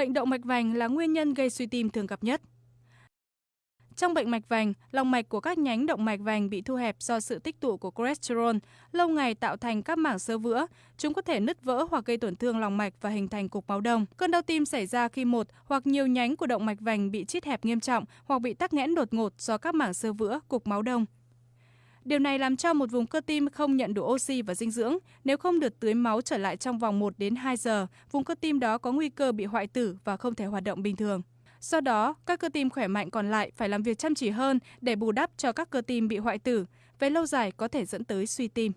Bệnh động mạch vành là nguyên nhân gây suy tim thường gặp nhất. Trong bệnh mạch vành, lòng mạch của các nhánh động mạch vành bị thu hẹp do sự tích tụ của cholesterol, lâu ngày tạo thành các mảng sơ vữa. Chúng có thể nứt vỡ hoặc gây tổn thương lòng mạch và hình thành cục máu đông. Cơn đau tim xảy ra khi một hoặc nhiều nhánh của động mạch vành bị chít hẹp nghiêm trọng hoặc bị tắc nghẽn đột ngột do các mảng sơ vữa, cục máu đông. Điều này làm cho một vùng cơ tim không nhận đủ oxy và dinh dưỡng. Nếu không được tưới máu trở lại trong vòng 1 đến 2 giờ, vùng cơ tim đó có nguy cơ bị hoại tử và không thể hoạt động bình thường. Do đó, các cơ tim khỏe mạnh còn lại phải làm việc chăm chỉ hơn để bù đắp cho các cơ tim bị hoại tử, về lâu dài có thể dẫn tới suy tim.